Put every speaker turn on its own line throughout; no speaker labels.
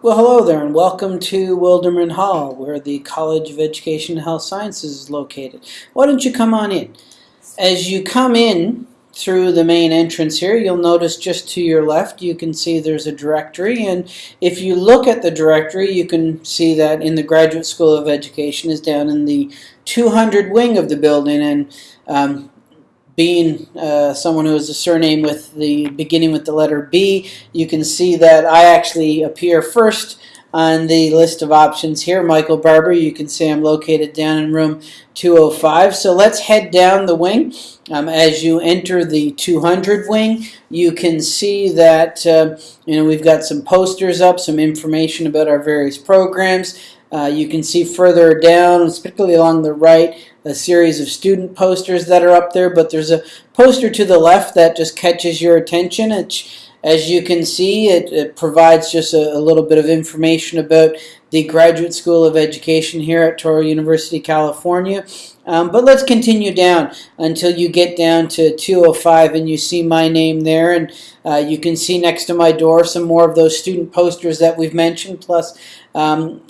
Well, hello there, and welcome to Wilderman Hall, where the College of Education and Health Sciences is located. Why don't you come on in? As you come in through the main entrance here, you'll notice just to your left you can see there's a directory, and if you look at the directory, you can see that in the Graduate School of Education is down in the 200 wing of the building, and um, being uh, someone who has a surname with the beginning with the letter B, you can see that I actually appear first on the list of options here. Michael Barber, you can see I'm located down in room 205. So let's head down the wing. Um, as you enter the 200 wing, you can see that uh, you know we've got some posters up, some information about our various programs. Uh, you can see further down, particularly along the right, a series of student posters that are up there, but there's a poster to the left that just catches your attention. It, as you can see, it, it provides just a, a, little bit of information about the Graduate School of Education here at Touro University, California. Um, but let's continue down until you get down to 205 and you see my name there. And uh, you can see next to my door some more of those student posters that we've mentioned, plus um,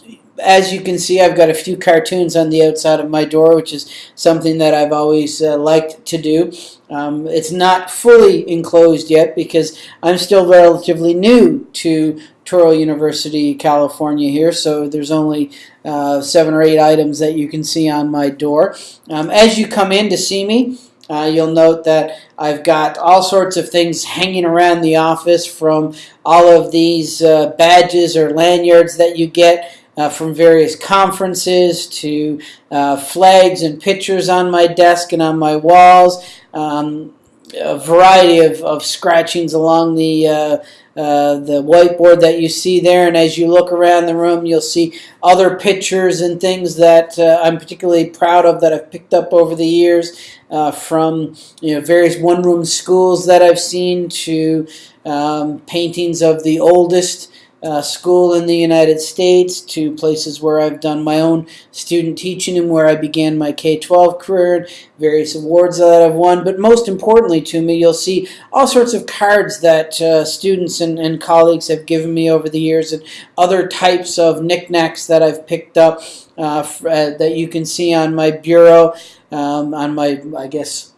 as you can see, I've got a few cartoons on the outside of my door, which is something that I've always uh, liked to do. Um, it's not fully enclosed yet because I'm still relatively new to Touro University, California here, so there's only uh, seven or eight items that you can see on my door. Um, as you come in to see me, uh, you'll note that I've got all sorts of things hanging around the office from all of these uh, badges or lanyards that you get uh, from various conferences to uh, flags and pictures on my desk and on my walls. Um, a variety of, of scratchings along the uh, the whiteboard that you see there and as you look around the room you'll see other pictures and things that uh, I'm particularly proud of that I've picked up over the years uh, from you know various one-room schools that I've seen to um, paintings of the oldest uh, school in the United States to places where I've done my own student teaching and where I began my K-12 career, various awards that I've won, but most importantly to me, you'll see all sorts of cards that uh, students and, and colleagues have given me over the years and other types of knickknacks that I've picked up uh, uh that you can see on my bureau, um, on my, I guess,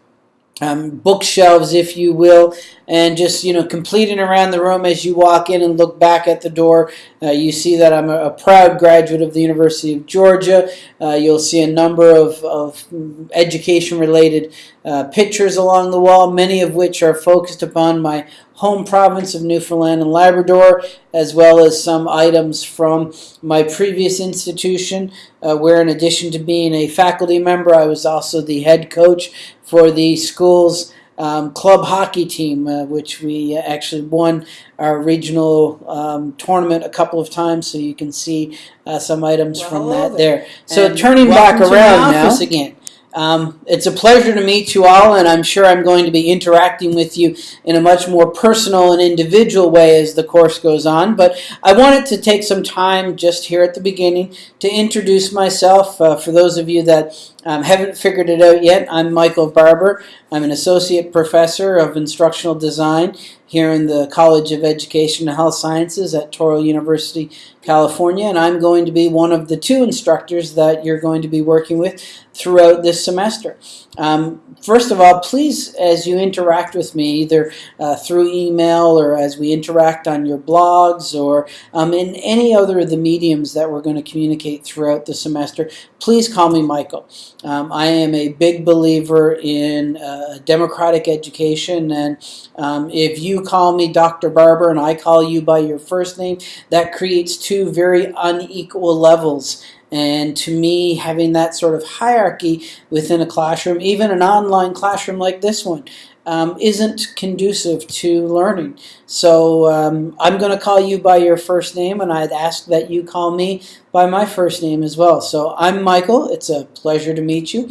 um, bookshelves, if you will, and just you know completing around the room as you walk in and look back at the door. Uh, you see that I'm a, a, proud graduate of the University of Georgia. Uh, you'll see a number of, of education-related uh, pictures along the wall, many of which are focused upon my home province of Newfoundland and Labrador, as well as some items from my previous institution, uh, where in addition to being a faculty member, I was also the head coach for the school's um, club hockey team, uh, which we actually won our regional um, tournament a couple of times, so you can see uh, some items well, from that there. there. So and turning back around now, again. Um, it's a pleasure to meet you all, and I'm sure I'm going to be interacting with you in a much more personal and individual way as the course goes on. But I wanted to take some time just here at the beginning to introduce myself. Uh, for those of you that um, haven't figured it out yet, I'm Michael Barber. I'm an associate professor of instructional design here in the College of Education and Health Sciences at Touro University, California, and I'm going to be one of the two instructors that you're going to be working with throughout this semester. Um, first of all, please, as you interact with me, either uh, through email or as we interact on your blogs or um, in any other of the mediums that we're going to communicate throughout the semester, please call me Michael. Um, I am a big believer in uh, democratic education, and um, if you call me Dr. Barber and I call you by your first name, that creates two very unequal levels and to me, having that sort of hierarchy within a classroom, even an online classroom like this one, um, isn't conducive to learning. So um, I'm going to call you by your first name, and I'd ask that you call me by my first name as well. So I'm Michael. It's a pleasure to meet you.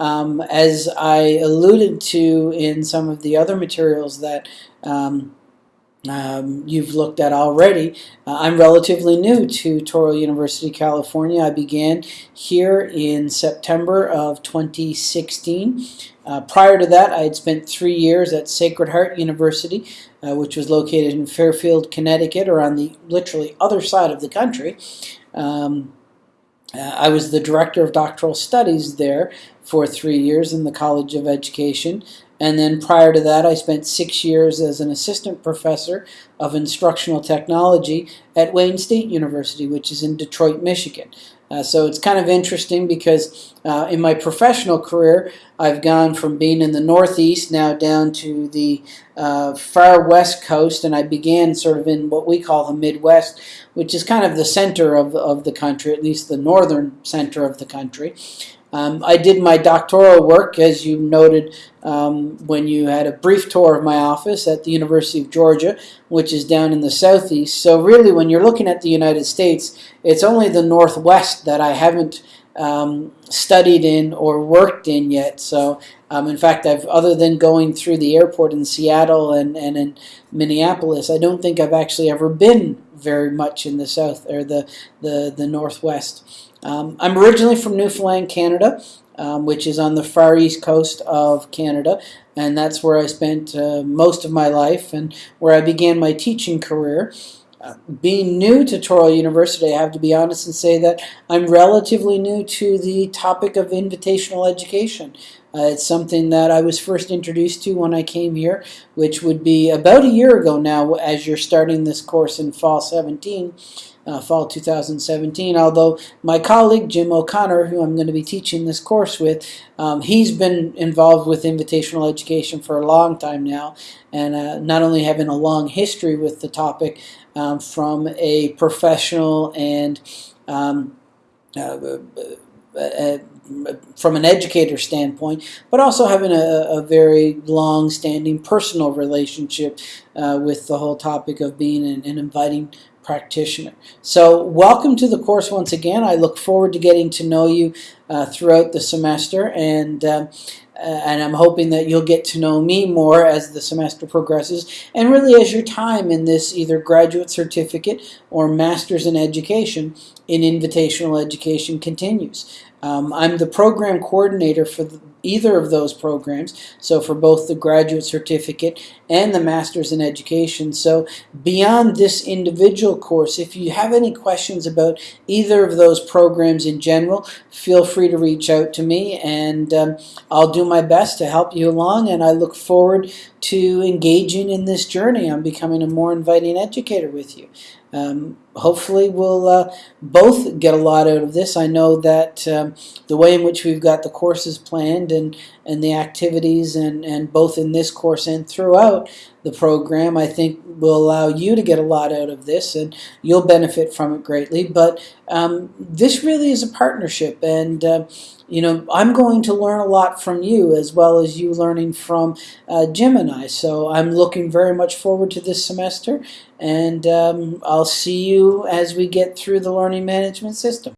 Um, as I alluded to in some of the other materials that um, um, you've looked at already. Uh, I'm relatively new to Touro University, California. I began here in September of 2016. Uh, prior to that, I had spent three years at Sacred Heart University, uh, which was located in Fairfield, Connecticut, or on the literally other side of the country. Um, Uh, I was the director of doctoral studies there for three years in the College of Education. And then prior to that, I spent six years as an assistant professor of instructional technology at Wayne State University, which is in Detroit, Michigan. Uh, so it's kind of interesting because uh, in my professional career, I've gone from being in the Northeast now down to the uh, far west coast, and I began sort of in what we call the Midwest, which is kind of the center of, of the country, at least the northern center of the country. Um, I did my doctoral work, as you noted um, when you had a brief tour of my office at the University of Georgia, which is down in the southeast. So really, when you're looking at the United States, it's only the northwest that I haven't um, studied in or worked in yet. So, um, in fact, I've other than going through the airport in Seattle and, and in Minneapolis, I don't think I've actually ever been very much in the south or the the, the northwest. Um, I'm originally from Newfoundland, Canada, um, which is on the far east coast of Canada, and that's where I spent uh, most of my life and where I began my teaching career. Being new to Touro University, I have to be honest and say that I'm relatively new to the topic of invitational education. Uh, it's something that I was first introduced to when I came here, which would be about a year ago now as you're starting this course in fall 17 uh, fall 2017. Although my colleague Jim O'Connor, who I'm going to be teaching this course with, um, he's been involved with invitational education for a long time now, and uh, not only having a long history with the topic um, from a professional and um, uh, uh, uh from an educator standpoint, but also having a, a very long-standing personal relationship uh, with the whole topic of being an, an inviting practitioner. So welcome to the course once again. I look forward to getting to know you uh, throughout the semester and uh, and I'm hoping that you'll get to know me more as the semester progresses and really as your time in this either graduate certificate or master's in education in invitational education continues. Um, I'm the program coordinator for the, either of those programs, so for both the graduate certificate and the master's in education. So beyond this individual course, if you have any questions about either of those programs in general, feel free to reach out to me and um, I'll do my best to help you along and I look forward to engaging in this journey on becoming a more inviting educator with you. Um, hopefully we'll uh, both get a lot out of this. I know that um, the way in which we've got the courses planned and, and the activities and, and both in this course and throughout the program I think will allow you to get a lot out of this and you'll benefit from it greatly. But um, this really is a partnership and uh, you know, I'm going to learn a lot from you as well as you learning from uh, Jim and I. So I'm looking very much forward to this semester and um, I'll see you as we get through the learning management system.